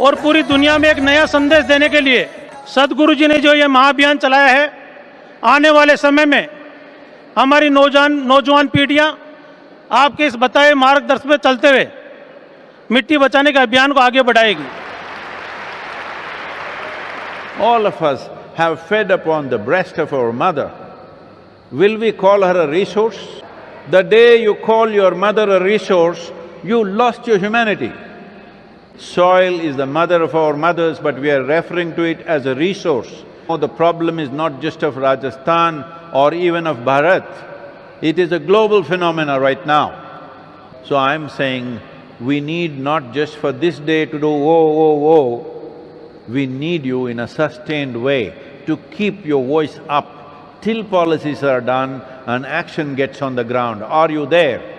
और पूरी दुनिया में एक नया संदेश देने के लिए सदगुरु जी ने जो ये महाअभियान चलाया है, आने वाले समय में हमारी नौजवान नौजवान पीढ़ियाँ आपके इस बताए मार्गदर्शन में चलते हुए मिट्टी बचाने के अभियान को आगे बढ़ाएगी All of us have fed upon the breast of our mother. Will we call her a resource? The day you call your mother a resource, you lost your humanity. Soil is the mother of our mothers, but we are referring to it as a resource. Oh, the problem is not just of Rajasthan or even of Bharat, it is a global phenomena right now. So I'm saying, we need not just for this day to do whoa, whoa, whoa, we need you in a sustained way to keep your voice up till policies are done and action gets on the ground. Are you there?